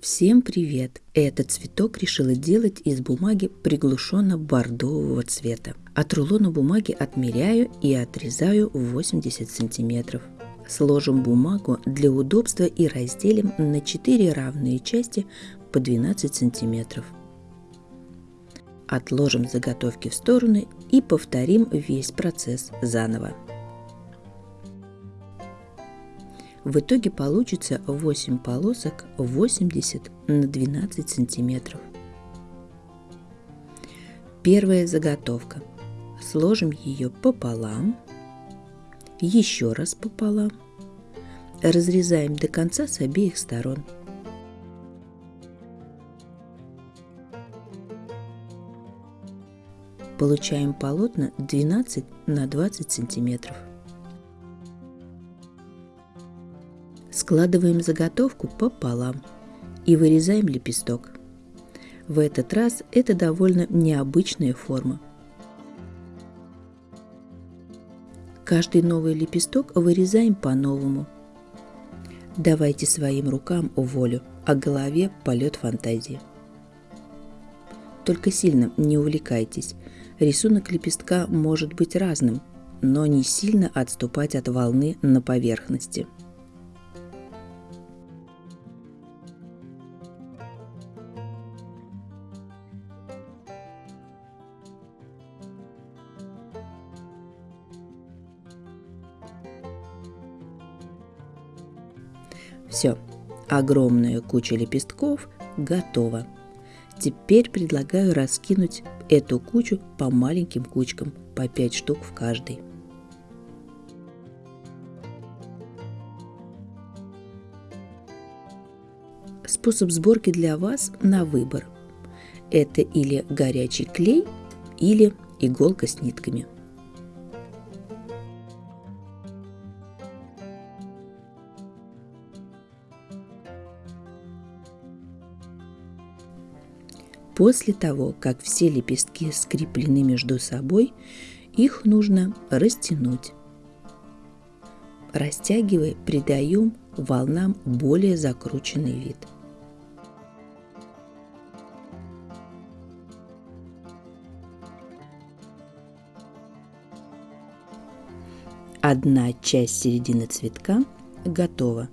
Всем привет! Этот цветок решила делать из бумаги приглушенно-бордового цвета. От рулона бумаги отмеряю и отрезаю 80 сантиметров. Сложим бумагу для удобства и разделим на 4 равные части по 12 сантиметров. Отложим заготовки в стороны и повторим весь процесс заново. В итоге получится 8 полосок 80 на 12 сантиметров. Первая заготовка. Сложим ее пополам, еще раз пополам. Разрезаем до конца с обеих сторон. Получаем полотна 12 на 20 сантиметров. Складываем заготовку пополам и вырезаем лепесток. В этот раз это довольно необычная форма. Каждый новый лепесток вырезаем по-новому. Давайте своим рукам волю, а голове полет фантазии. Только сильно не увлекайтесь. Рисунок лепестка может быть разным, но не сильно отступать от волны на поверхности – Все, огромная куча лепестков готова. Теперь предлагаю раскинуть эту кучу по маленьким кучкам, по 5 штук в каждой. Способ сборки для вас на выбор. Это или горячий клей, или иголка с нитками – После того, как все лепестки скреплены между собой, их нужно растянуть. Растягивая, придаем волнам более закрученный вид. Одна часть середины цветка готова.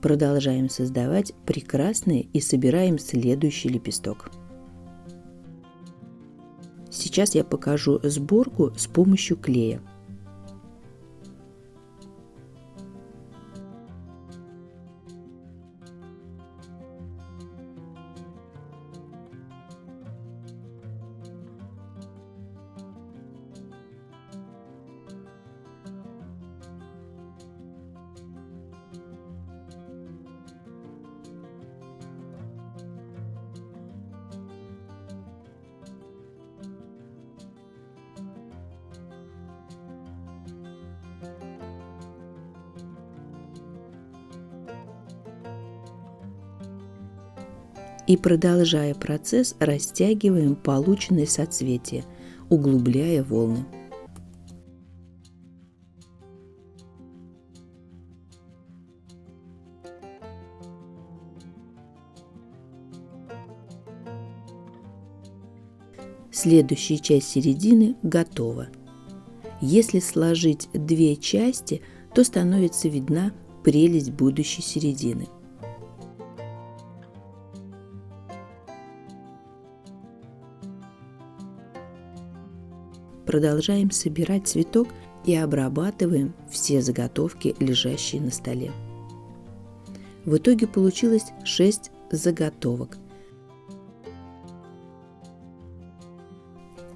Продолжаем создавать прекрасные и собираем следующий лепесток. Сейчас я покажу сборку с помощью клея. И, продолжая процесс, растягиваем полученные соцветия, углубляя волны. Следующая часть середины готова. Если сложить две части, то становится видна прелесть будущей середины – продолжаем собирать цветок и обрабатываем все заготовки, лежащие на столе. В итоге получилось 6 заготовок.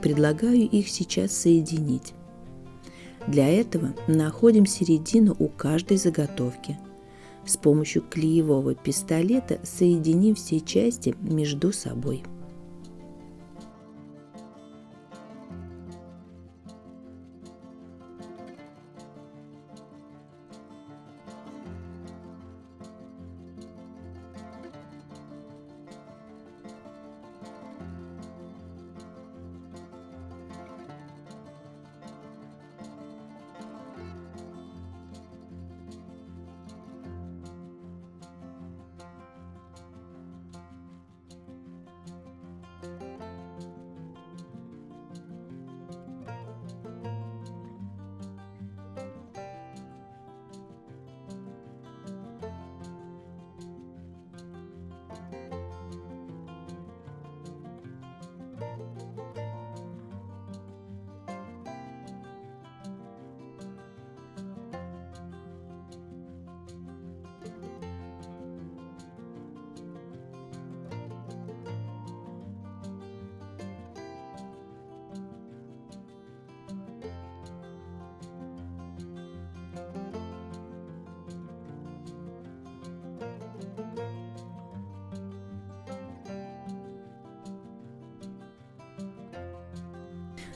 Предлагаю их сейчас соединить. Для этого находим середину у каждой заготовки. С помощью клеевого пистолета соединим все части между собой.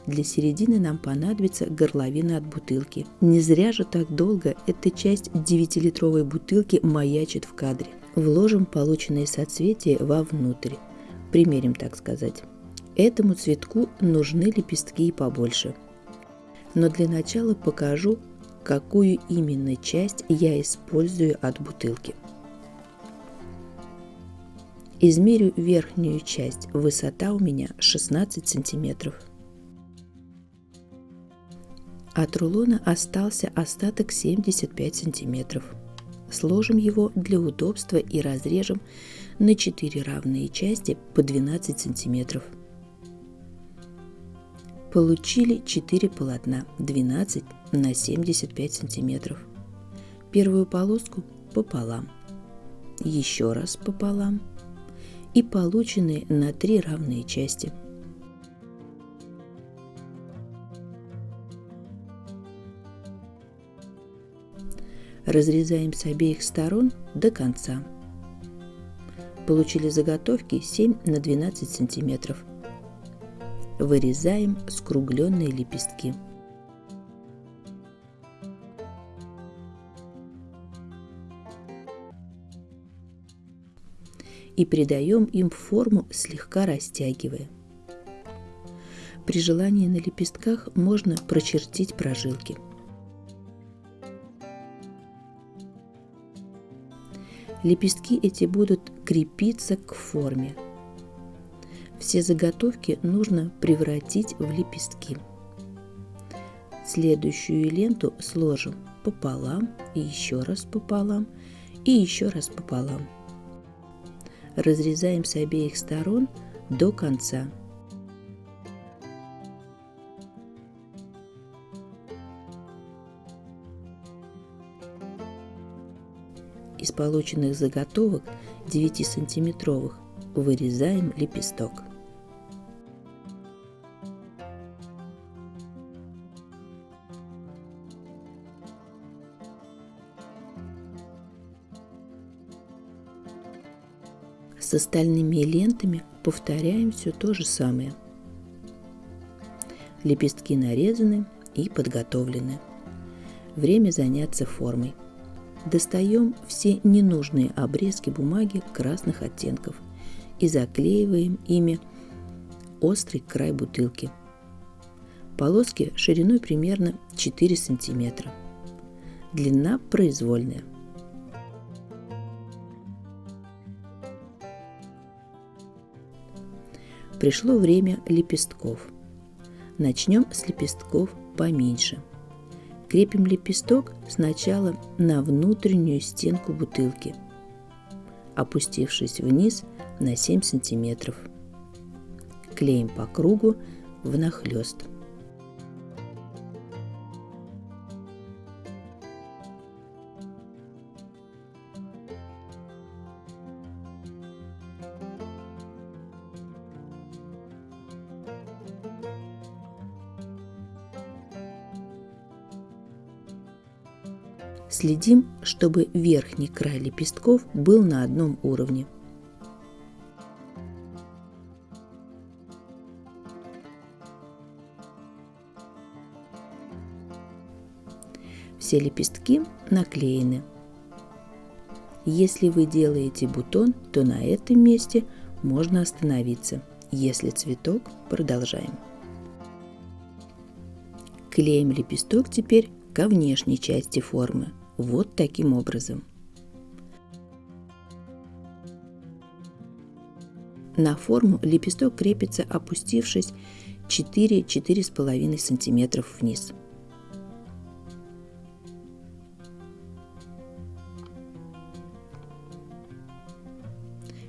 Для середины нам понадобится горловина от бутылки. Не зря же так долго эта часть 9-литровой бутылки маячит в кадре. Вложим полученные соцветия вовнутрь. Примерим, так сказать. Этому цветку нужны лепестки и побольше. Но для начала покажу, какую именно часть я использую от бутылки. Измерю верхнюю часть. Высота у меня 16 сантиметров. От рулона остался остаток 75 сантиметров. Сложим его для удобства и разрежем на 4 равные части по 12 сантиметров. Получили 4 полотна 12 на 75 сантиметров. Первую полоску пополам, еще раз пополам и полученные на 3 равные части – Разрезаем с обеих сторон до конца. Получили заготовки 7 на 12 сантиметров. Вырезаем скругленные лепестки. И придаем им форму, слегка растягивая. При желании на лепестках можно прочертить прожилки – Лепестки эти будут крепиться к форме. Все заготовки нужно превратить в лепестки. Следующую ленту сложим пополам и еще раз пополам и еще раз пополам. Разрезаем с обеих сторон до конца. Из полученных заготовок 9-сантиметровых вырезаем лепесток. С остальными лентами повторяем все то же самое. Лепестки нарезаны и подготовлены. Время заняться формой. Достаем все ненужные обрезки бумаги красных оттенков и заклеиваем ими острый край бутылки. Полоски шириной примерно 4 сантиметра. Длина произвольная. Пришло время лепестков. Начнем с лепестков поменьше – Крепим лепесток сначала на внутреннюю стенку бутылки, опустившись вниз на 7 сантиметров. Клеим по кругу внахлёст. Следим, чтобы верхний край лепестков был на одном уровне. Все лепестки наклеены. Если вы делаете бутон, то на этом месте можно остановиться. Если цветок, продолжаем. Клеим лепесток теперь ко внешней части формы – вот таким образом. На форму лепесток крепится, опустившись 4-4,5 см вниз.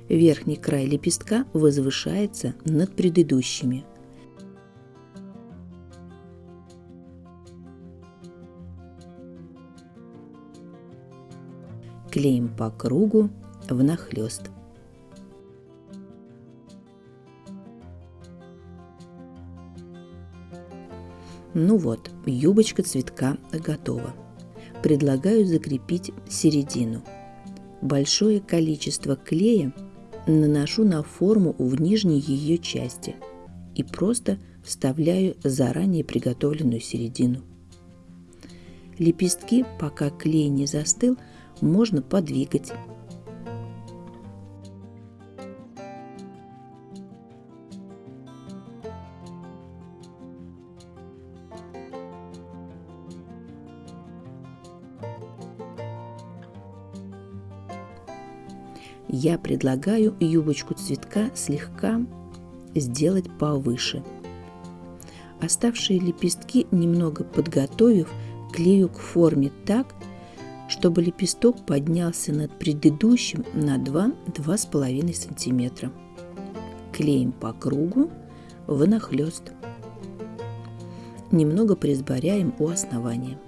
Верхний край лепестка возвышается над предыдущими – клеим по кругу внахлёст. Ну вот, юбочка цветка готова. Предлагаю закрепить середину. Большое количество клея наношу на форму в нижней ее части и просто вставляю заранее приготовленную середину. Лепестки, пока клей не застыл, можно подвигать. Я предлагаю юбочку цветка слегка сделать повыше. Оставшие лепестки, немного подготовив, клею к форме так, чтобы лепесток поднялся над предыдущим на 2-2,5 см. Клеим по кругу внахлёст. Немного присборяем у основания.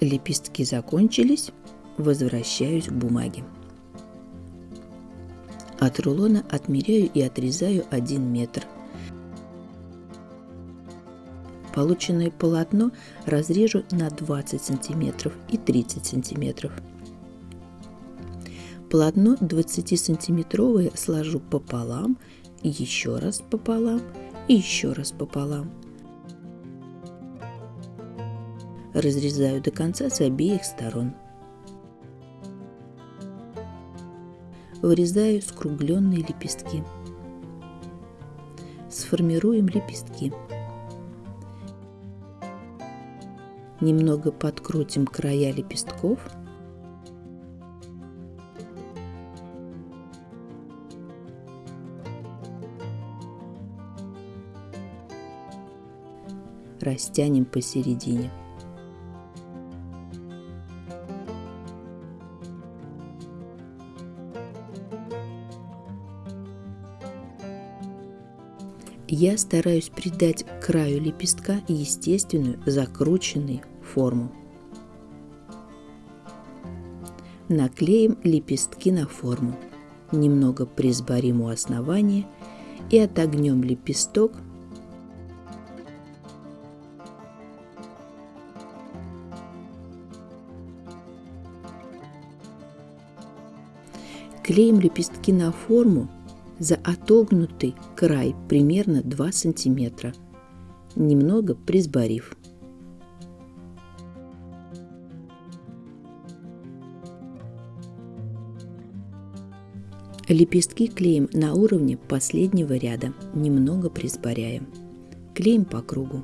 Лепестки закончились, возвращаюсь к бумаге. От рулона отмеряю и отрезаю 1 метр. Полученное полотно разрежу на 20 сантиметров и 30 сантиметров. Полотно 20-сантиметровое сложу пополам, еще раз пополам и еще раз пополам. Разрезаю до конца с обеих сторон. Вырезаю скругленные лепестки. Сформируем лепестки. Немного подкрутим края лепестков. Растянем посередине. Я стараюсь придать краю лепестка естественную закрученную форму. Наклеим лепестки на форму. Немного присборим у основания и отогнем лепесток Клеим лепестки на форму за отогнутый край примерно 2 см, немного присборив. Лепестки клеим на уровне последнего ряда, немного присборяем. Клеим по кругу.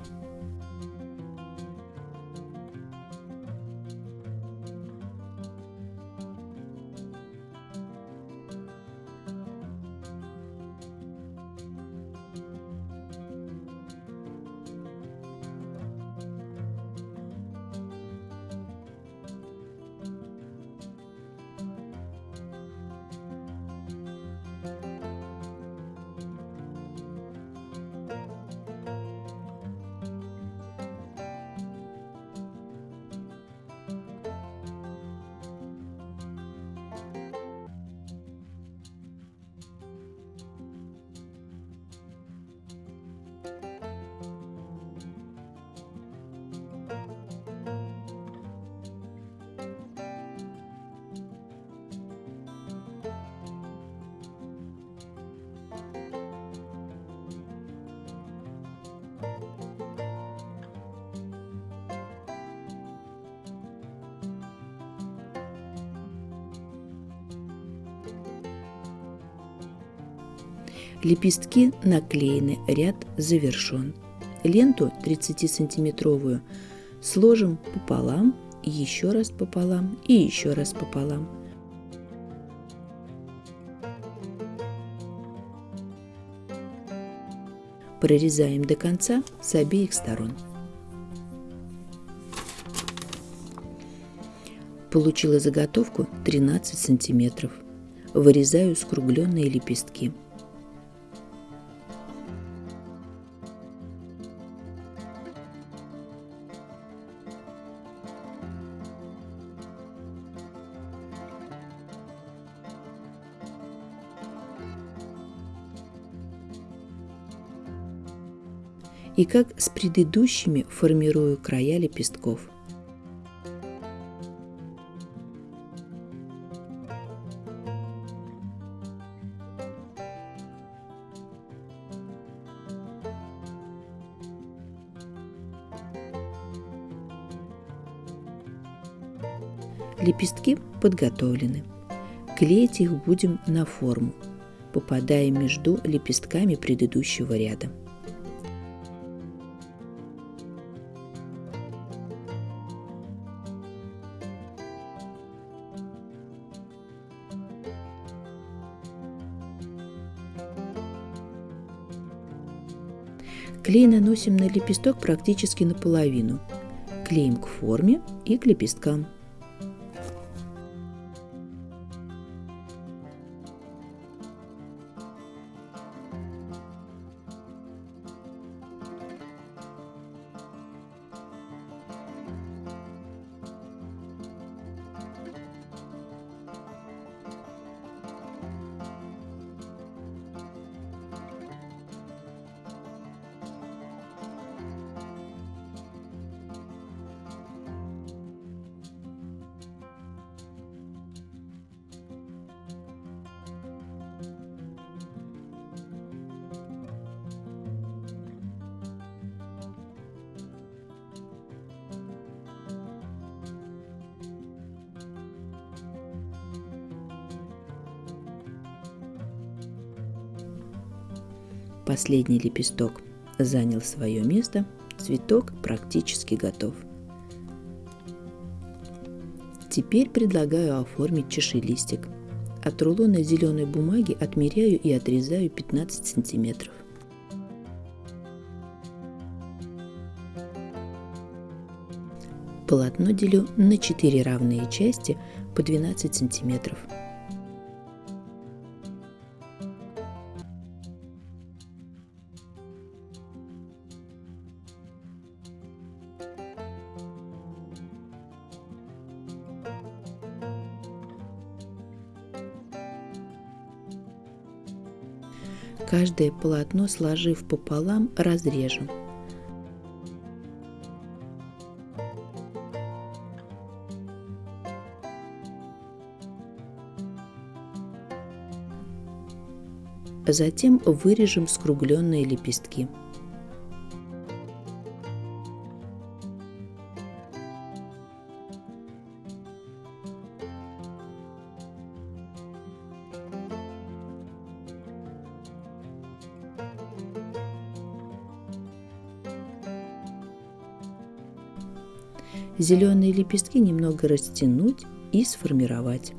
Лепестки наклеены, ряд завершен. Ленту 30-сантиметровую сложим пополам, еще раз пополам и еще раз пополам. Прорезаем до конца с обеих сторон. Получила заготовку 13 сантиметров. Вырезаю скругленные лепестки. и как с предыдущими формирую края лепестков. Лепестки подготовлены. Клеить их будем на форму, попадая между лепестками предыдущего ряда. Клей наносим на лепесток практически наполовину. Клеим к форме и к лепесткам. Последний лепесток занял свое место, цветок практически готов. Теперь предлагаю оформить чашелистик. От рулона зеленой бумаги отмеряю и отрезаю 15 сантиметров. Полотно делю на 4 равные части по 12 сантиметров. Каждое полотно, сложив пополам, разрежем. Затем вырежем скругленные лепестки. Зеленые лепестки немного растянуть и сформировать.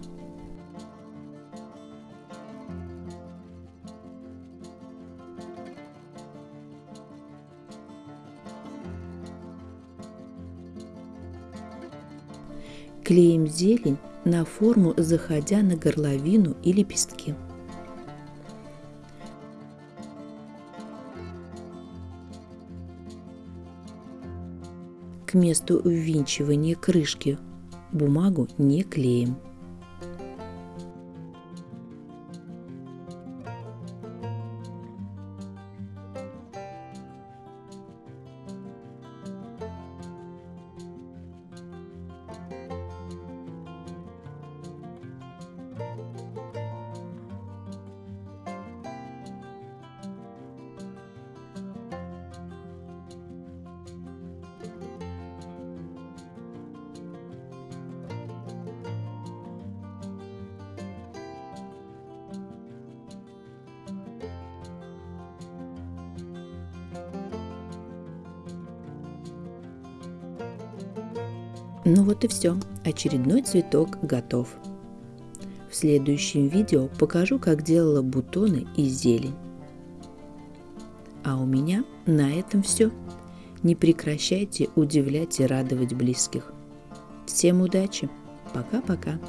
Клеим зелень на форму, заходя на горловину и лепестки. Месту ввинчивания крышки бумагу не клеим. Ну вот и все, очередной цветок готов. В следующем видео покажу, как делала бутоны и зелень. А у меня на этом все. Не прекращайте удивлять и радовать близких. Всем удачи! Пока-пока!